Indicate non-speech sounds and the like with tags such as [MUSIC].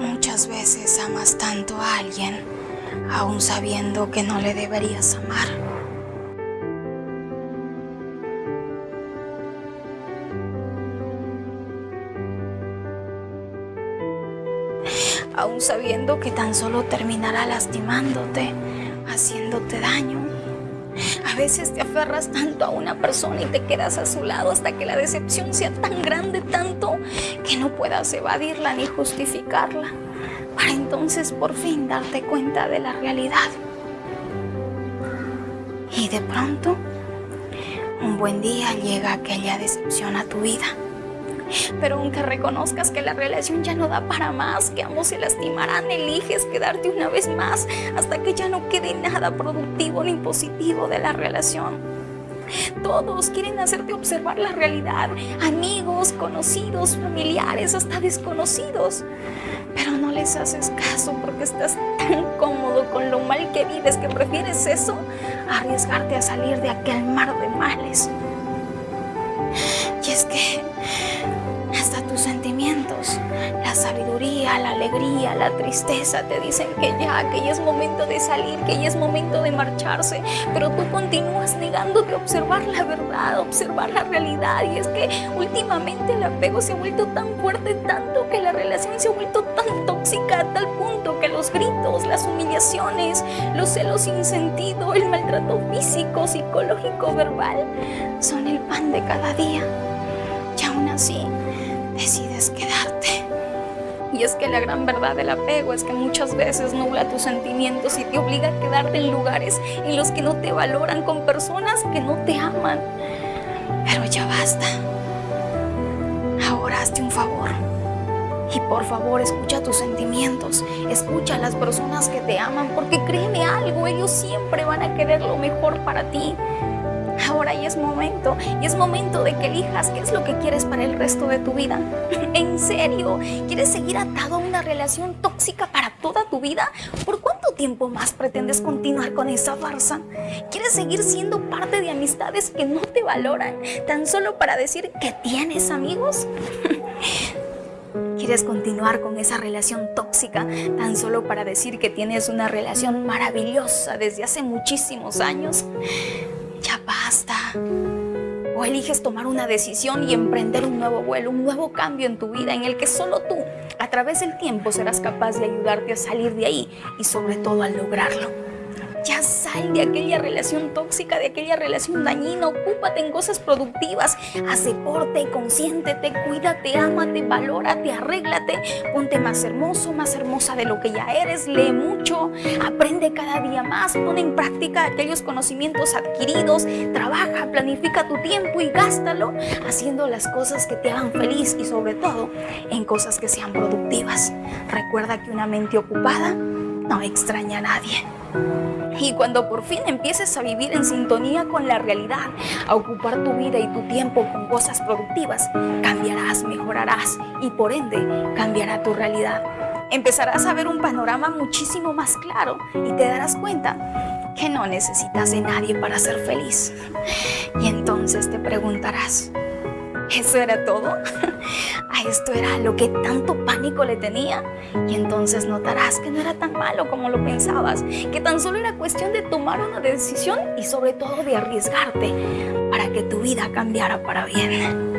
Muchas veces amas tanto a alguien, aún sabiendo que no le deberías amar. Aún sabiendo que tan solo terminará lastimándote, haciéndote daño. A veces te aferras tanto a una persona y te quedas a su lado hasta que la decepción sea tan grande, tanto, que no puedas evadirla ni justificarla, para entonces por fin darte cuenta de la realidad. Y de pronto, un buen día llega aquella decepción a tu vida. Pero aunque reconozcas que la relación ya no da para más, que ambos se lastimarán, eliges quedarte una vez más hasta que ya no quede nada productivo ni positivo de la relación. Todos quieren hacerte observar la realidad, amigos, conocidos, familiares, hasta desconocidos. Pero no les haces caso porque estás tan cómodo con lo mal que vives que prefieres eso a arriesgarte a salir de aquel mar de males. Y es que hasta tus sentimientos, la sabiduría, la alegría, la tristeza te dicen que ya, que ya es momento de salir, que ya es momento de marcharse, pero tú continúas negándote a observar la verdad, observar la realidad y es que últimamente el apego se ha vuelto tan fuerte, tanto que la relación se ha vuelto tan tóxica a tal punto que los gritos, las humillaciones, los celos sin sentido, el maltrato físico, psicológico, verbal, son el pan de cada día. Y aún así, decides quedarte. Y es que la gran verdad del apego es que muchas veces nubla tus sentimientos y te obliga a quedarte en lugares en los que no te valoran, con personas que no te aman. Pero ya basta. Ahora hazte un favor. Y por favor, escucha tus sentimientos, escucha a las personas que te aman, porque créeme algo, ellos siempre van a querer lo mejor para ti. Ahora ya es momento, y es momento de que elijas qué es lo que quieres para el resto de tu vida. [LAUGHS] ¿En serio? ¿Quieres seguir atado a una relación tóxica para toda tu vida? ¿Por cuánto tiempo más pretendes continuar con esa farsa? ¿Quieres seguir siendo parte de amistades que no te valoran tan solo para decir que tienes amigos? [LAUGHS] ¿Quieres continuar con esa relación tóxica tan solo para decir que tienes una relación maravillosa desde hace muchísimos años? Ya basta. O eliges tomar una decisión y emprender un nuevo vuelo, un nuevo cambio en tu vida en el que solo tú, a través del tiempo, serás capaz de ayudarte a salir de ahí y sobre todo a lograrlo. Ya sal de aquella relación tóxica, de aquella relación dañina, ocúpate en cosas productivas, haz deporte, consiéntete, cuídate, ámate, valórate, arréglate, ponte más hermoso, más hermosa de lo que ya eres, lee mucho, aprende cada día más, pon en práctica aquellos conocimientos adquiridos, trabaja, planifica tu tiempo y gástalo haciendo las cosas que te hagan feliz y sobre todo en cosas que sean productivas. Recuerda que una mente ocupada no extraña a nadie. Y cuando por fin empieces a vivir en sintonía con la realidad, a ocupar tu vida y tu tiempo con cosas productivas, cambiarás, mejorarás y por ende cambiará tu realidad. Empezarás a ver un panorama muchísimo más claro y te darás cuenta que no necesitas de nadie para ser feliz. Y entonces te preguntarás, ¿eso era todo? [LAUGHS] ¿A esto era lo que tanto pánico le tenía? Y entonces notarás que no era tan malo como lo pensabas, que tan solo era cuestión de tomar una decisión y sobre todo de arriesgarte para que tu vida cambiara para bien.